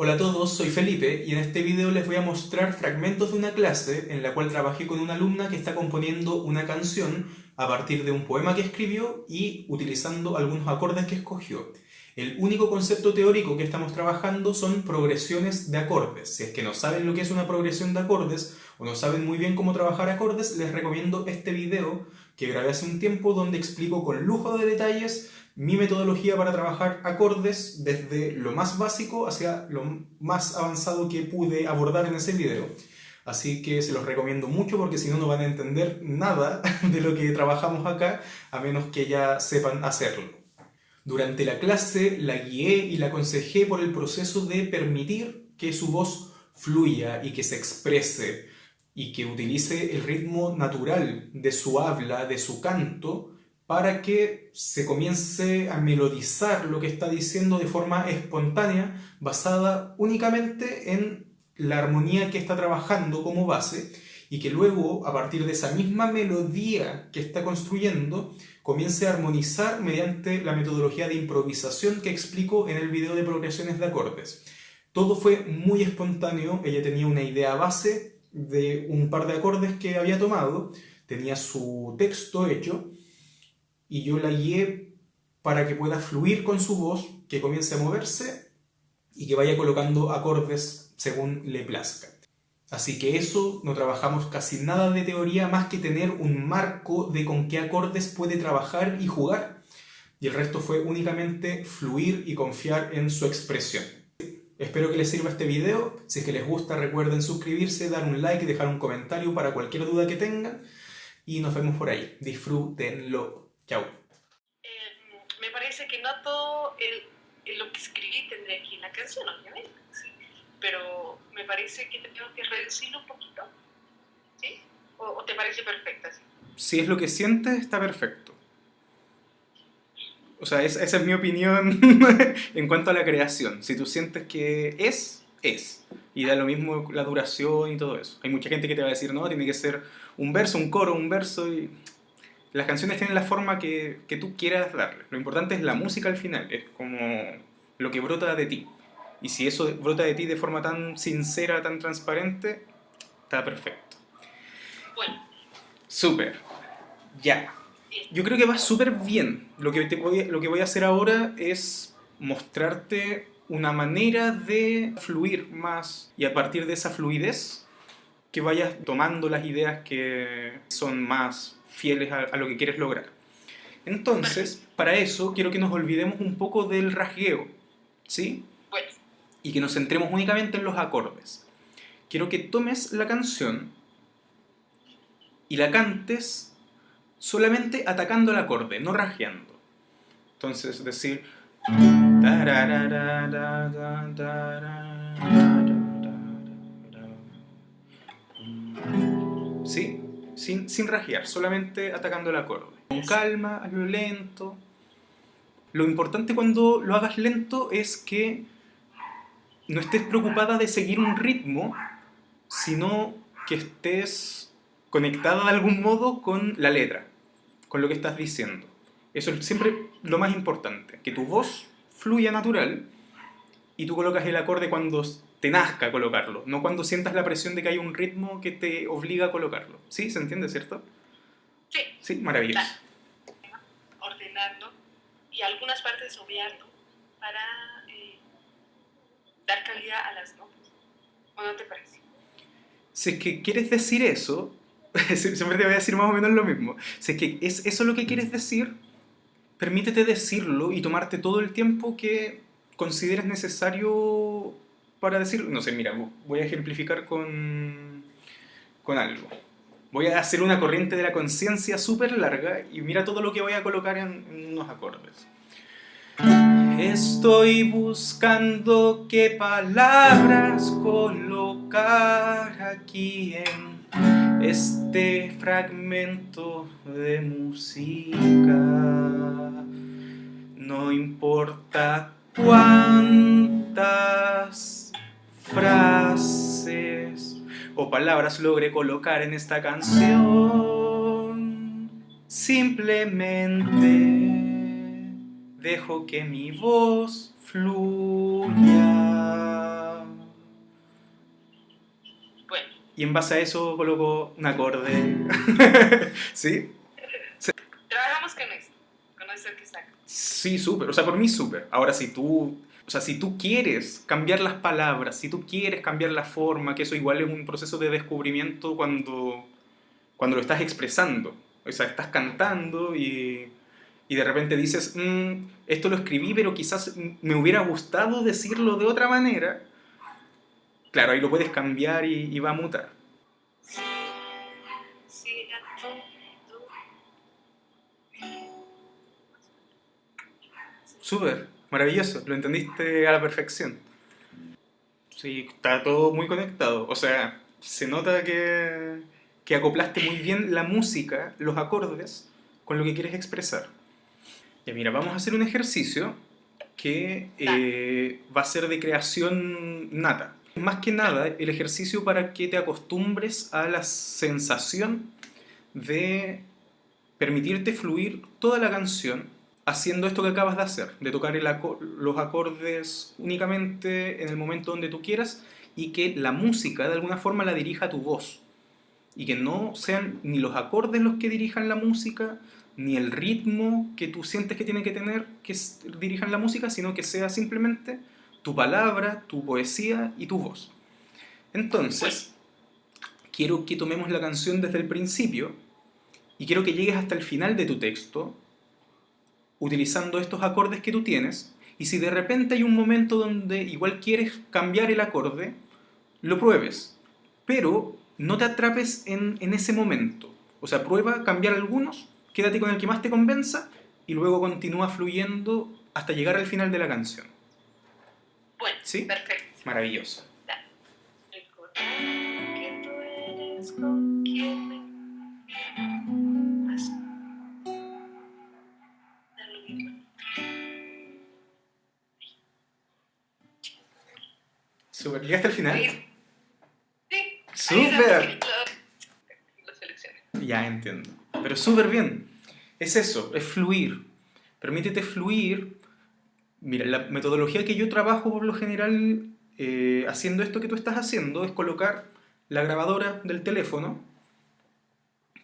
Hola a todos, soy Felipe y en este video les voy a mostrar fragmentos de una clase en la cual trabajé con una alumna que está componiendo una canción a partir de un poema que escribió y utilizando algunos acordes que escogió. El único concepto teórico que estamos trabajando son progresiones de acordes. Si es que no saben lo que es una progresión de acordes o no saben muy bien cómo trabajar acordes, les recomiendo este video que grabé hace un tiempo donde explico con lujo de detalles mi metodología para trabajar acordes desde lo más básico hacia lo más avanzado que pude abordar en ese video. Así que se los recomiendo mucho porque si no, no van a entender nada de lo que trabajamos acá, a menos que ya sepan hacerlo. Durante la clase la guié y la aconsejé por el proceso de permitir que su voz fluya y que se exprese y que utilice el ritmo natural de su habla, de su canto, para que se comience a melodizar lo que está diciendo de forma espontánea, basada únicamente en la armonía que está trabajando como base, y que luego, a partir de esa misma melodía que está construyendo, comience a armonizar mediante la metodología de improvisación que explico en el video de progresiones de acordes. Todo fue muy espontáneo, ella tenía una idea base de un par de acordes que había tomado, tenía su texto hecho, y yo la guié para que pueda fluir con su voz, que comience a moverse y que vaya colocando acordes según le plazca. Así que eso, no trabajamos casi nada de teoría más que tener un marco de con qué acordes puede trabajar y jugar. Y el resto fue únicamente fluir y confiar en su expresión. Espero que les sirva este video. Si es que les gusta, recuerden suscribirse, dar un like dejar un comentario para cualquier duda que tengan. Y nos vemos por ahí. Disfrútenlo. Chau. Eh, me parece que no todo el, lo que escribí tendría aquí en la canción, obviamente, pero me parece que tenemos que reducirlo un poquito, ¿sí? ¿O, te parece perfecta? Si es lo que sientes, está perfecto. O sea, esa es mi opinión en cuanto a la creación. Si tú sientes que es, es. Y da lo mismo la duración y todo eso. Hay mucha gente que te va a decir, no, tiene que ser un verso, un coro, un verso y las canciones tienen la forma que, tú quieras darle. Lo importante es la música al final, es como lo que brota de ti. Y si eso brota de ti de forma tan sincera, tan transparente, está perfecto. Bueno. Súper. Ya. Yo creo que va súper bien. Lo que, voy, lo que voy a hacer ahora es mostrarte una manera de fluir más y a partir de esa fluidez que vayas tomando las ideas que son más fieles a, lo que quieres lograr. Entonces, para eso quiero que nos olvidemos un poco del rasgueo, ¿sí? Y que nos centremos únicamente en los acordes. Quiero que tomes la canción y la cantes solamente atacando el acorde, no rasgueando. Entonces, decir... ¿Sí? sin, sin rajear, solamente atacando el acorde. Con calma, hazlo lento. Lo importante cuando lo hagas lento es que no estés preocupada de seguir un ritmo, sino que estés conectada de algún modo con la letra, con lo que estás diciendo. Eso es siempre lo más importante, que tu voz fluya natural y tú colocas el acorde cuando te nazca colocarlo, no cuando sientas la presión de que hay un ritmo que te obliga a colocarlo. ¿Sí? ¿Se entiende, cierto? Sí. Sí, maravilloso. Ordenarlo y algunas partes obviarlo para eh, dar calidad a las notas. ¿O no te parece? Si es que quieres decir eso, siempre te voy a decir más o menos lo mismo. Si es que es eso lo que quieres decir, permítete decirlo y tomarte todo el tiempo que consideres necesario para decir, no sé, mira, voy a ejemplificar con, con algo. Voy a hacer una corriente de la conciencia súper larga y mira todo lo que voy a colocar en, unos acordes. Estoy buscando qué palabras colocar aquí en este fragmento de música. No importa cuántas frases o palabras logré colocar en esta canción. Simplemente dejo que mi voz fluya. Bueno. Y en base a eso coloco un acorde. ¿Sí? Trabajamos con eso, con eso que saca. Sí, súper. O sea, por mí súper. Ahora, si tú o sea, si tú quieres cambiar las palabras, si tú quieres cambiar la forma, que eso igual es un proceso de descubrimiento cuando, cuando lo estás expresando. O sea, estás cantando y, y de repente dices, "Mm, esto lo escribí, pero quizás me hubiera gustado decirlo de otra manera. Claro, ahí lo puedes cambiar y, y va a mutar. Súper, maravilloso, lo entendiste a la perfección. Sí, está todo muy conectado. O sea, se nota que, que acoplaste muy bien la música, los acordes, con lo que quieres expresar. Ya mira, vamos a hacer un ejercicio que eh, va a ser de creación nata. Más que nada, el ejercicio para que te acostumbres a la sensación de permitirte fluir toda la canción haciendo esto que acabas de hacer, de tocar los acordes únicamente en el momento donde tú quieras y que la música de alguna forma la dirija tu voz. Y que no sean ni los acordes los que dirijan la música, ni el ritmo que tú sientes que tiene que tener que dirijan la música, sino que sea simplemente tu palabra, tu poesía y tu voz. Entonces, quiero que tomemos la canción desde el principio y quiero que llegues hasta el final de tu texto utilizando estos acordes que tú tienes y si de repente hay un momento donde igual quieres cambiar el acorde, lo pruebes, pero no te atrapes en, en ese momento. O sea, prueba cambiar algunos, quédate con el que más te convenza y luego continúa fluyendo hasta llegar al final de la canción. Bueno, ¿Sí? perfecto. Maravilloso. Recordar ¿Llegaste al final? Sí. ahí ¡Súper! Ya entiendo. Pero súper bien. Es eso, es fluir. Permítete fluir. Mira, la metodología que yo trabajo por lo general eh, haciendo esto que tú estás haciendo es colocar la grabadora del teléfono,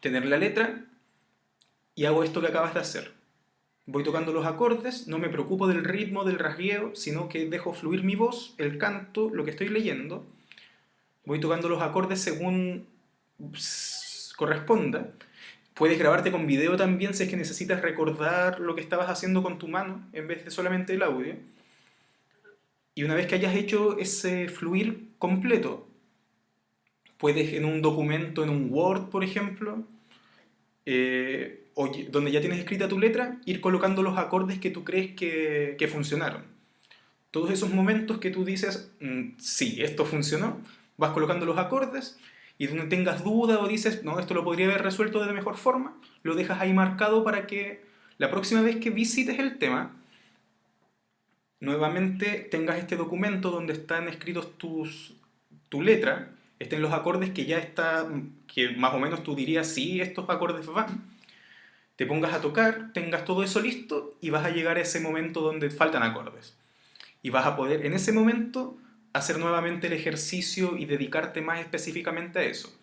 tener la letra y hago esto que acabas de hacer. Voy tocando los acordes, no me preocupo del ritmo, del rasgueo, sino que dejo fluir mi voz, el canto, lo que estoy leyendo. Voy tocando los acordes según corresponda. Puedes grabarte con video también si es que necesitas recordar lo que estabas haciendo con tu mano en vez de solamente el audio. Y una vez que hayas hecho ese fluir completo, puedes en un documento, en un Word, por ejemplo, eh, donde ya tienes escrita tu letra, ir colocando los acordes que tú crees que, que funcionaron. Todos esos momentos que tú dices, "Mm, sí, esto funcionó, vas colocando los acordes y donde tengas duda o dices, no, esto lo podría haber resuelto de mejor forma, lo dejas ahí marcado para que la próxima vez que visites el tema, nuevamente tengas este documento donde están escritos tus, tu letra, estén los acordes que ya está, que más o menos tú dirías, sí, estos acordes van, te pongas a tocar, tengas todo eso listo y vas a llegar a ese momento donde faltan acordes. Y vas a poder en ese momento hacer nuevamente el ejercicio y dedicarte más específicamente a eso.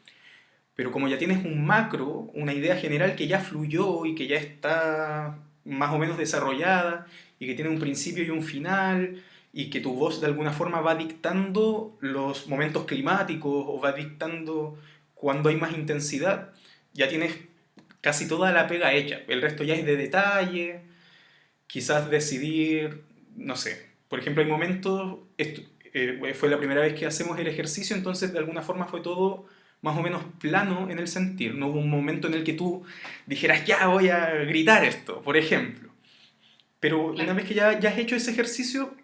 Pero como ya tienes un macro, una idea general que ya fluyó y que ya está más o menos desarrollada y que tiene un principio y un final y que tu voz de alguna forma va dictando los momentos climáticos o va dictando cuando hay más intensidad, ya tienes casi toda la pega hecha. El resto ya es de detalle, quizás decidir, no sé, por ejemplo, hay momentos, esto, eh, fue la primera vez que hacemos el ejercicio, entonces de alguna forma fue todo más o menos plano en el sentir. No hubo un momento en el que tú dijeras, ya voy a gritar esto, por ejemplo. Pero una vez que ya, ya has hecho ese ejercicio,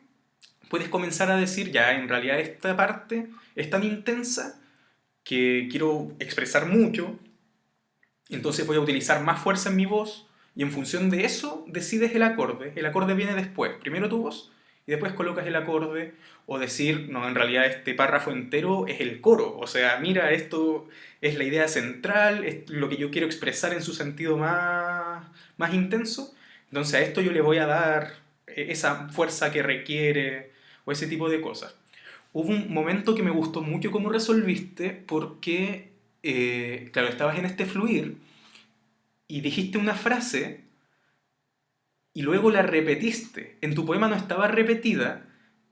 puedes comenzar a decir, ya, en realidad esta parte es tan intensa que quiero expresar mucho, entonces voy a utilizar más fuerza en mi voz y en función de eso decides el acorde. El acorde viene después. Primero tu voz y después colocas el acorde o decir, no, en realidad este párrafo entero es el coro. O sea, mira, esto es la idea central, es lo que yo quiero expresar en su sentido más, más intenso. Entonces a esto yo le voy a dar esa fuerza que requiere o ese tipo de cosas. hubo un momento que me gustó mucho cómo resolviste porque, eh, claro, estabas en este fluir y dijiste una frase y luego la repetiste. En tu poema no estaba repetida,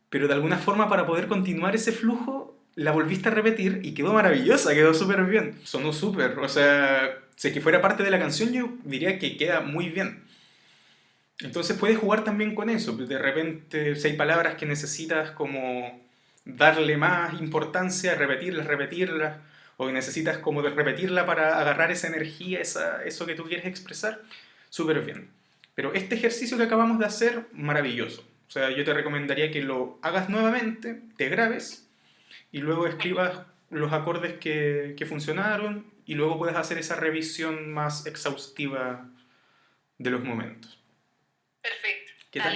pero de alguna forma para poder continuar ese flujo la volviste a repetir y quedó maravillosa, quedó súper bien. Sonó súper, o sea, si que fuera parte de la canción yo diría que queda muy bien. Entonces puedes jugar también con eso. De repente, si hay palabras que necesitas como darle más importancia, repetirlas, repetirlas, o necesitas como de repetirla para agarrar esa energía, esa, eso que tú quieres expresar, súper bien. Pero este ejercicio que acabamos de hacer, maravilloso. O sea, yo te recomendaría que lo hagas nuevamente, te grabes y luego escribas los acordes que, que funcionaron y luego puedes hacer esa revisión más exhaustiva de los momentos. Perfecto. ¿Qué tal?